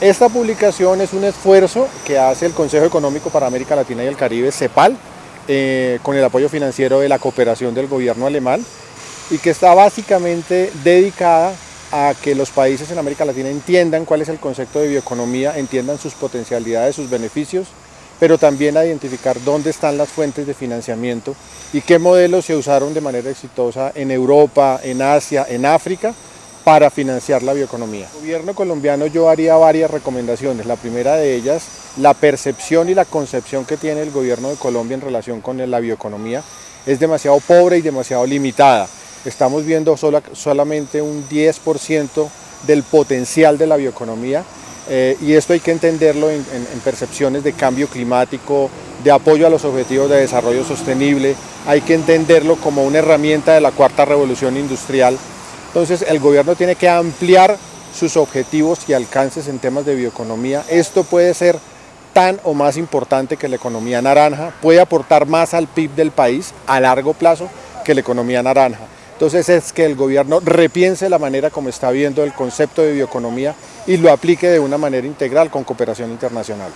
Esta publicación es un esfuerzo que hace el Consejo Económico para América Latina y el Caribe, CEPAL, eh, con el apoyo financiero de la cooperación del gobierno alemán y que está básicamente dedicada a que los países en América Latina entiendan cuál es el concepto de bioeconomía, entiendan sus potencialidades, sus beneficios, pero también a identificar dónde están las fuentes de financiamiento y qué modelos se usaron de manera exitosa en Europa, en Asia, en África, para financiar la bioeconomía. El gobierno colombiano yo haría varias recomendaciones. La primera de ellas, la percepción y la concepción que tiene el gobierno de Colombia en relación con la bioeconomía es demasiado pobre y demasiado limitada. Estamos viendo solamente un 10% del potencial de la bioeconomía eh, y esto hay que entenderlo en, percepciones de cambio climático, de apoyo a los objetivos de desarrollo sostenible, hay que entenderlo como una herramienta de la cuarta revolución industrial. Entonces el gobierno tiene que ampliar sus objetivos y alcances en temas de bioeconomía. Esto puede ser tan o más importante que la economía naranja, puede aportar más al PIB del país a largo plazo que la economía naranja. Entonces es que el gobierno repiense la manera como está viendo el concepto de bioeconomía y lo aplique de una manera integral con cooperación internacional.